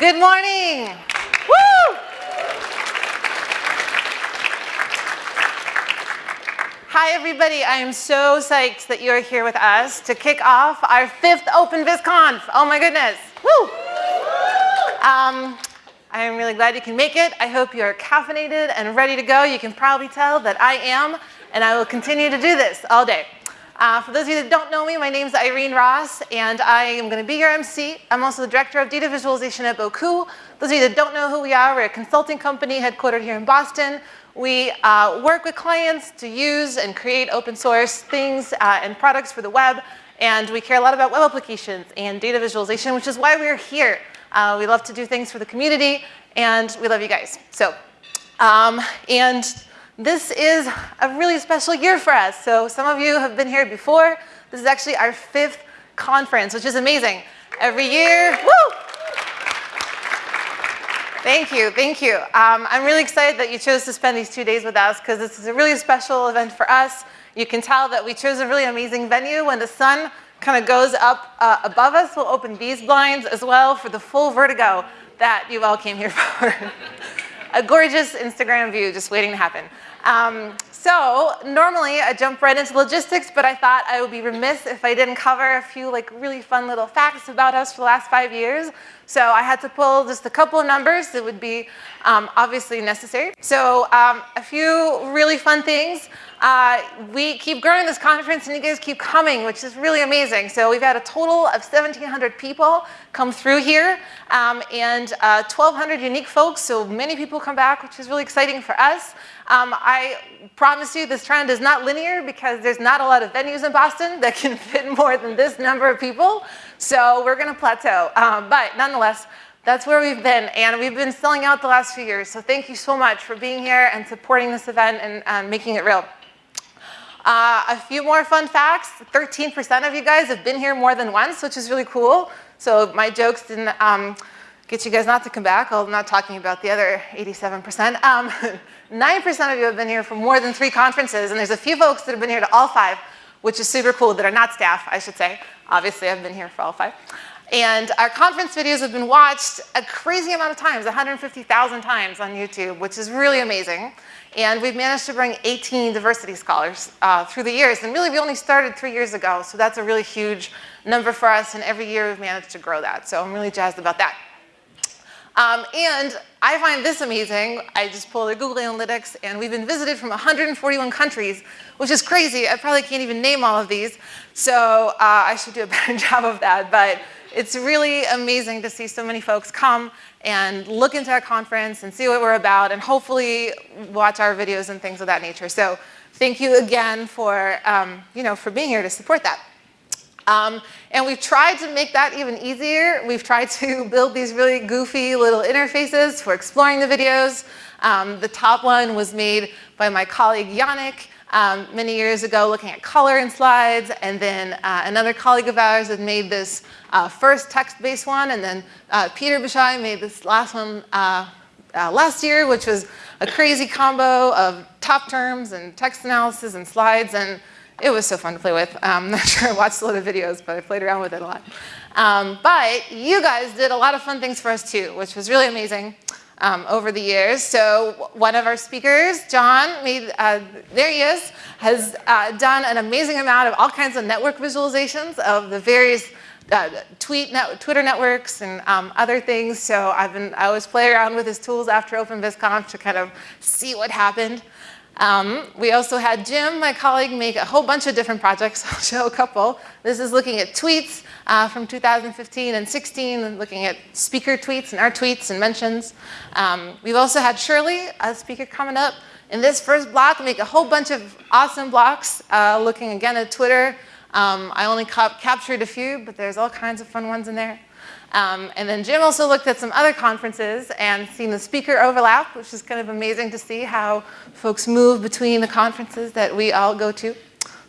Good morning. Woo! Hi, everybody. I am so psyched that you are here with us to kick off our fifth Open VisConf. Oh my goodness. Woo! Um, I am really glad you can make it. I hope you are caffeinated and ready to go. You can probably tell that I am, and I will continue to do this all day. Uh, for those of you that don't know me, my name is Irene Ros, and I am going to be your MC. I'm also the Director of Data Visualization at Bocoup. Those of you that don't know who we are, we're a consulting company headquartered here in Boston. We uh, work with clients to use and create open source things uh, and products for the web, and we care a lot about web applications and data visualization, which is why we're here. Uh, we love to do things for the community, and we love you guys. So, um, and this is a really special year for us. So some of you have been here before. This is actually our fifth conference, which is amazing. Every year, woo! Thank you, thank you. Um, I'm really excited that you chose to spend these two days with us because this is a really special event for us. You can tell that we chose a really amazing venue when the sun kind of goes up uh, above us. We'll open these blinds as well for the full vertigo that you all came here for. a gorgeous Instagram view just waiting to happen. Um, so normally I jump right into logistics, but I thought I would be remiss if I didn't cover a few like really fun little facts about us for the last five years. So I had to pull just a couple of numbers that would be um, obviously necessary. So um, a few really fun things. Uh, we keep growing this conference and you guys keep coming, which is really amazing. So we've had a total of 1,700 people come through here um, and uh, 1,200 unique folks. So many people come back, which is really exciting for us. Um, I promise you this trend is not linear because there's not a lot of venues in Boston that can fit more than this number of people. So we're gonna plateau. Um, but nonetheless, that's where we've been, and we've been selling out the last few years. So thank you so much for being here and supporting this event and um, making it real. Uh, a few more fun facts. 13% of you guys have been here more than once, which is really cool. So my jokes didn't um, get you guys not to come back. I'm not talking about the other 87%. 9% um, of you have been here for more than three conferences, and there's a few folks that have been here to all five, which is super cool, that are not staff, I should say. Obviously, I've been here for all five. And our conference videos have been watched a crazy amount of times, 150,000 times on YouTube, which is really amazing. And we've managed to bring 18 diversity scholars uh, through the years. And really, we only started three years ago, so that's a really huge number for us. And every year, we've managed to grow that. So I'm really jazzed about that. Um, and I find this amazing. I just pulled the Google Analytics, and we've been visited from 141 countries, which is crazy. I probably can't even name all of these. So uh, I should do a better job of that. But it's really amazing to see so many folks come and look into our conference and see what we're about and hopefully watch our videos and things of that nature. So thank you again for, um, you know, for being here to support that. Um, and we've tried to make that even easier. We've tried to build these really goofy little interfaces for exploring the videos. Um, the top one was made by my colleague Yannick um, many years ago looking at color in slides. And then uh, another colleague of ours had made this uh, first text-based one. And then uh, Peter Beshai made this last one uh, uh, last year, which was a crazy combo of top terms and text analysis and slides. And it was so fun to play with. Um, I'm not sure I watched a lot of videos, but I played around with it a lot. Um, but you guys did a lot of fun things for us too, which was really amazing um, over the years. So one of our speakers, John, made, uh, there he is, has uh, done an amazing amount of all kinds of network visualizations of the various uh, tweet net, Twitter networks and um, other things. So I've been, I always play around with his tools after Open OpenVisConf to kind of see what happened. Um, we also had Jim, my colleague, make a whole bunch of different projects. I'll show a couple. This is looking at tweets uh, from 2015 and 16, and looking at speaker tweets and our tweets and mentions. Um, we've also had Shirley, a speaker coming up, in this first block, make a whole bunch of awesome blocks, uh, looking again at Twitter. Um, I only captured a few, but there's all kinds of fun ones in there. Um, and then Jim also looked at some other conferences and seen the speaker overlap, which is kind of amazing to see how folks move between the conferences that we all go to.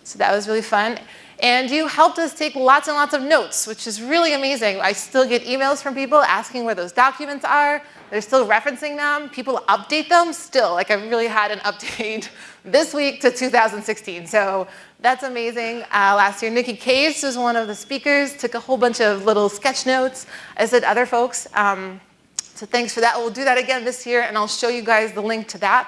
So that was really fun. And you helped us take lots and lots of notes, which is really amazing. I still get emails from people asking where those documents are. They're still referencing them. People update them still. Like I really had an update this week to 2016. So that's amazing. Uh, last year, Nicky Case was one of the speakers, took a whole bunch of little sketch notes, as did other folks. Um, So thanks for that. We'll do that again this year, and I'll show you guys the link to that.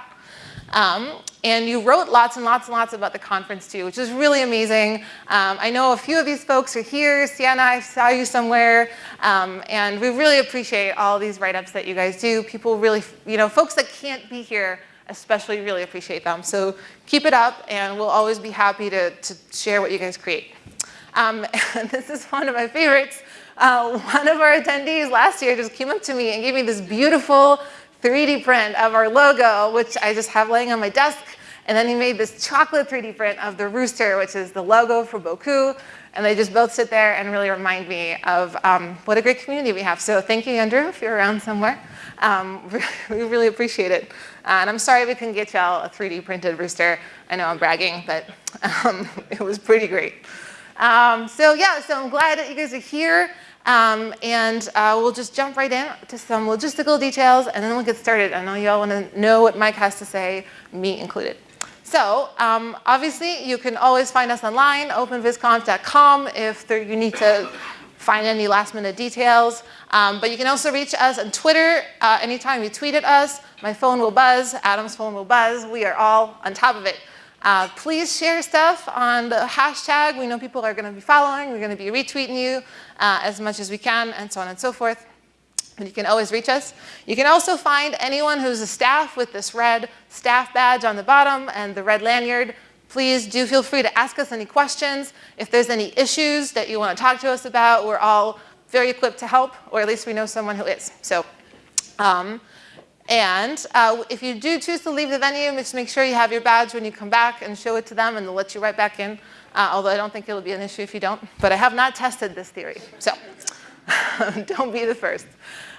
Um, and you wrote lots and lots and lots about the conference too, which is really amazing. Um, I know a few of these folks are here. Sienna, I saw you somewhere. Um, and we really appreciate all these write-ups that you guys do. People really, you know, folks that can't be here especially really appreciate them. So keep it up and we'll always be happy to, to share what you guys create. Um, this is one of my favorites. Uh, one of our attendees last year just came up to me and gave me this beautiful 3D print of our logo, which I just have laying on my desk. And then he made this chocolate 3D print of the rooster, which is the logo for Bocoup. And they just both sit there and really remind me of um, what a great community we have. So thank you, Andrew, if you're around somewhere. Um, we really appreciate it. Uh, and I'm sorry we couldn't get y'all a 3D printed rooster. I know I'm bragging, but um, it was pretty great. Um, so yeah, so I'm glad that you guys are here. Um, and uh, we'll just jump right in to some logistical details and then we'll get started. I know y'all want to know what Mike has to say, me included. So um, obviously you can always find us online, openvisconf.com if there, you need to find any last minute details. Um, but you can also reach us on Twitter. Uh, anytime you tweet at us, my phone will buzz, Adam's phone will buzz. We are all on top of it. Uh, please share stuff on the hashtag. We know people are going to be following. We're going to be retweeting you uh, as much as we can, and so on and so forth. But you can always reach us. You can also find anyone who's a staff with this red staff badge on the bottom and the red lanyard. Please do feel free to ask us any questions. If there's any issues that you want to talk to us about, we're all very equipped to help, or at least we know someone who is. So. Um, and uh, if you do choose to leave the venue, just make sure you have your badge when you come back and show it to them and they'll let you right back in. Uh, although I don't think it'll be an issue if you don't. But I have not tested this theory, so don't be the first.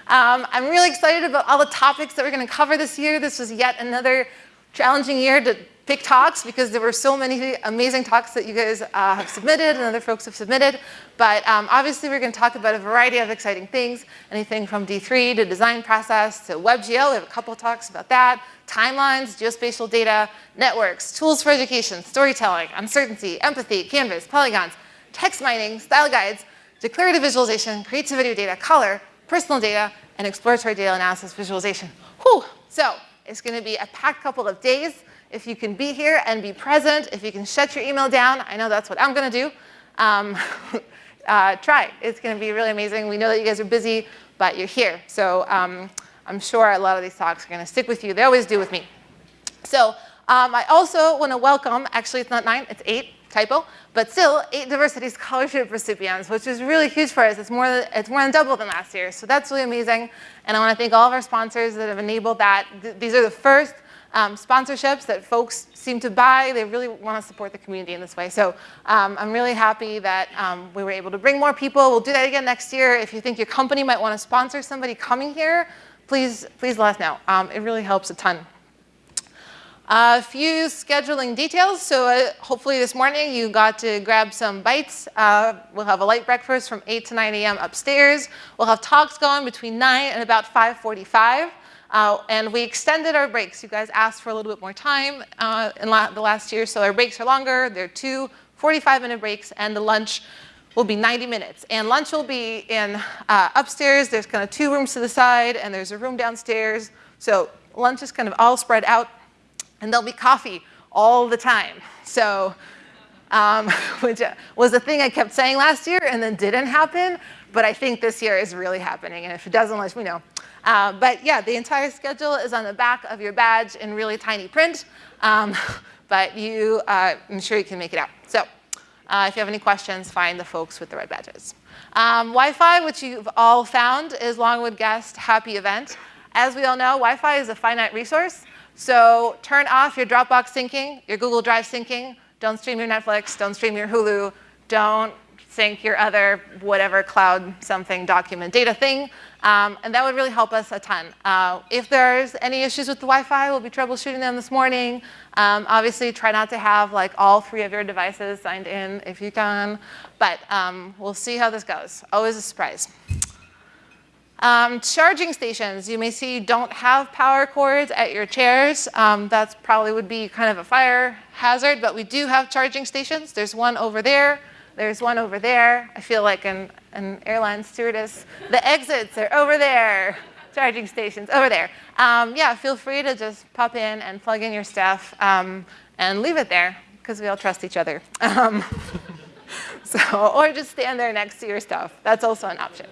Um, I'm really excited about all the topics that we're going to cover this year. This was yet another challenging year to pick talks because there were so many amazing talks that you guys uh, have submitted and other folks have submitted. But um, obviously we're going to talk about a variety of exciting things, anything from D3 to design process to WebGL. We have a couple talks about that. Timelines, geospatial data, networks, tools for education, storytelling, uncertainty, empathy, canvas, polygons, text mining, style guides, declarative visualization, creativity of data, color, personal data, and exploratory data analysis visualization. Whew. So it's going to be a packed couple of days if you can be here and be present, if you can shut your email down, I know that's what I'm going to do. Um, uh, try. It's going to be really amazing. We know that you guys are busy, but you're here. So um, I'm sure a lot of these talks are going to stick with you. They always do with me. So um, I also want to welcome, actually it's not nine, it's eight, typo, but still eight diversity scholarship recipients, which is really huge for us. It's more, than, it's more than double than last year. So that's really amazing. And I want to thank all of our sponsors that have enabled that. Th these are the first um, sponsorships that folks seem to buy. They really want to support the community in this way. So um, I'm really happy that um, we were able to bring more people. We'll do that again next year. If you think your company might want to sponsor somebody coming here, please, please let us know. Um, it really helps a ton. A few scheduling details. So uh, hopefully this morning you got to grab some bites. Uh, we'll have a light breakfast from 8 to 9 a.m. upstairs. We'll have talks going between 9 and about 545. Uh, and we extended our breaks. You guys asked for a little bit more time uh, in la the last year, so our breaks are longer. They're two 45-minute breaks, and the lunch will be 90 minutes. And lunch will be in uh, upstairs. There's kind of two rooms to the side, and there's a room downstairs. So lunch is kind of all spread out, and there'll be coffee all the time. So, um, which was a thing I kept saying last year and then didn't happen, but I think this year is really happening. And if it doesn't, let me know. Uh, but yeah, the entire schedule is on the back of your badge in really tiny print, um, but you, uh, I'm sure you can make it out. So uh, if you have any questions, find the folks with the red badges. Um, Wi-Fi, which you've all found, is Longwood Guest Happy Event. As we all know, Wi-Fi is a finite resource. So turn off your Dropbox syncing, your Google Drive syncing. Don't stream your Netflix, don't stream your Hulu, don't sync your other whatever cloud something document data thing. Um, and that would really help us a ton. Uh, if there's any issues with the Wi-Fi, we'll be troubleshooting them this morning. Um, obviously, try not to have like all three of your devices signed in if you can. But um, we'll see how this goes. Always a surprise. Um, charging stations, you may see don't have power cords at your chairs. Um, that probably would be kind of a fire hazard, but we do have charging stations. There's one over there. There's one over there. I feel like an, an airline stewardess. The exits are over there. charging stations over there. Um, yeah, feel free to just pop in and plug in your stuff um, and leave it there because we all trust each other. Um, so, or just stand there next to your stuff. That's also an option.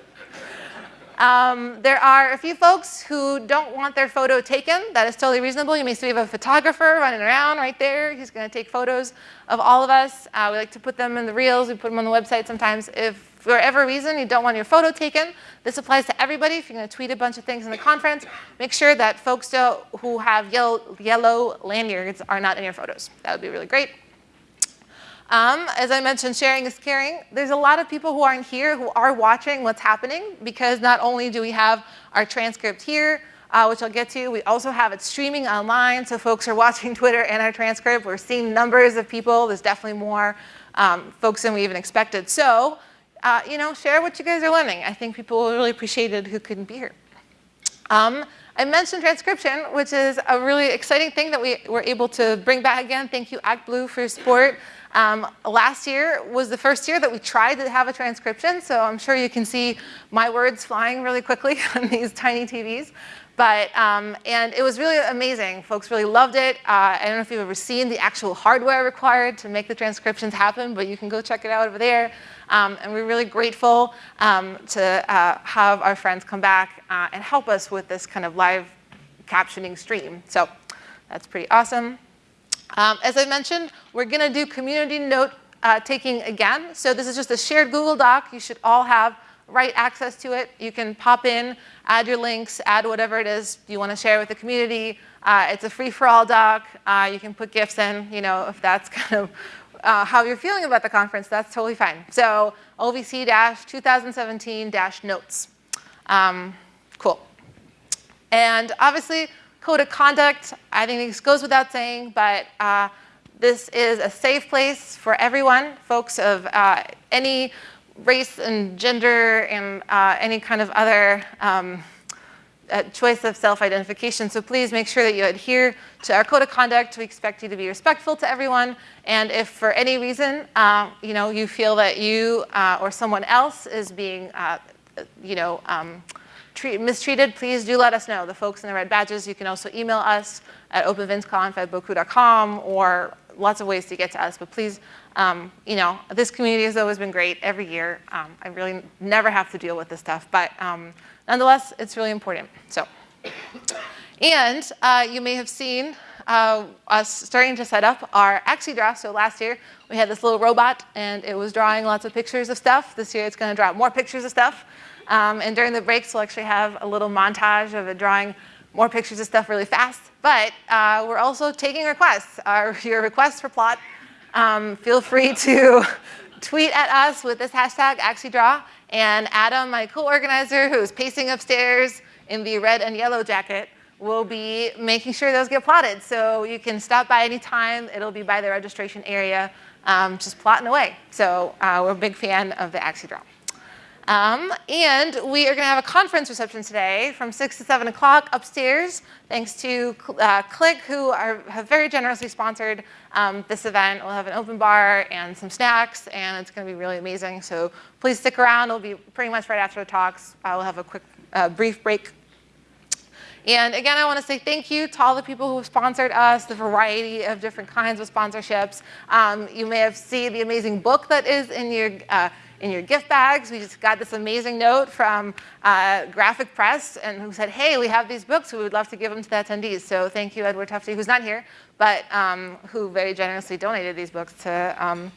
Um, there are a few folks who don't want their photo taken. That is totally reasonable. You may see we have a photographer running around right there. He's going to take photos of all of us. Uh, we like to put them in the reels. We put them on the website sometimes. If for whatever reason you don't want your photo taken, this applies to everybody. If you're going to tweet a bunch of things in the conference, make sure that folks who have yellow, yellow lanyards are not in your photos. That would be really great. Um, as I mentioned, sharing is caring. There's a lot of people who aren't here who are watching what's happening because not only do we have our transcript here, uh, which I'll get to, we also have it streaming online, so folks are watching Twitter and our transcript. We're seeing numbers of people. There's definitely more um, folks than we even expected. So, uh, you know, share what you guys are learning. I think people will really appreciate it who couldn't be here. Um, I mentioned transcription, which is a really exciting thing that we were able to bring back again. Thank you, ActBlue, for your support. Um, last year was the first year that we tried to have a transcription, so I'm sure you can see my words flying really quickly on these tiny TVs. But, um, and it was really amazing. Folks really loved it. Uh, I don't know if you've ever seen the actual hardware required to make the transcriptions happen, but you can go check it out over there. Um, and we're really grateful um, to uh, have our friends come back uh, and help us with this kind of live captioning stream. So that's pretty awesome. Um, as I mentioned, we're going to do community note uh, taking again. So this is just a shared Google Doc. You should all have right access to it. You can pop in, add your links, add whatever it is you want to share with the community. Uh, it's a free-for-all doc. Uh, you can put GIFs in, you know, if that's kind of uh, how you're feeling about the conference, that's totally fine. So OVC-2017-notes. Um, cool. And obviously, Code of conduct, I think this goes without saying, but uh, this is a safe place for everyone, folks of uh, any race and gender and uh, any kind of other um, uh, choice of self-identification. So please make sure that you adhere to our code of conduct. We expect you to be respectful to everyone. And if for any reason, uh, you know, you feel that you uh, or someone else is being, you know, um, treat, mistreated, please do let us know. The folks in the red badges, you can also email us at openvisconf or lots of ways to get to us. But please, um, you know, this community has always been great every year. Um, I really never have to deal with this stuff. But um, nonetheless, it's really important. So, and uh, you may have seen uh, us starting to set up our AxiDraw. So last year, we had this little robot, and it was drawing lots of pictures of stuff. This year, it's going to draw more pictures of stuff. Um, and during the breaks, we'll actually have a little montage of drawing more pictures of stuff really fast. But uh, we're also taking requests. Our, your requests for plot, um, feel free to tweet at us with this hashtag AxiDraw. And Adam, my co-organizer, who's pacing upstairs in the red and yellow jacket, will be making sure those get plotted. So you can stop by anytime. It'll be by the registration area, um, just plotting away. So uh, we're a big fan of the AxiDraw. Um, and we are going to have a conference reception today from 6 to 7 o'clock upstairs, thanks to uh, Click, who are, have very generously sponsored um, this event. We'll have an open bar and some snacks, and it's going to be really amazing. So please stick around. It'll be pretty much right after the talks. I will have a quick, uh, brief break. And again, I want to say thank you to all the people who have sponsored us, the variety of different kinds of sponsorships. Um, you may have seen the amazing book that is in your uh, in your gift bags. We just got this amazing note from uh, Graphic Press and who said, hey, we have these books. We would love to give them to the attendees. So thank you, Edward Tufte, who's not here, but um, who very generously donated these books to, um,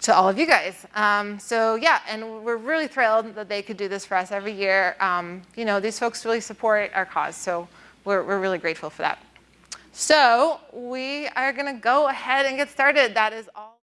to all of you guys. Um, so yeah, and we're really thrilled that they could do this for us every year. Um, you know, these folks really support our cause. So we're, we're really grateful for that. So we are going to go ahead and get started. That is all.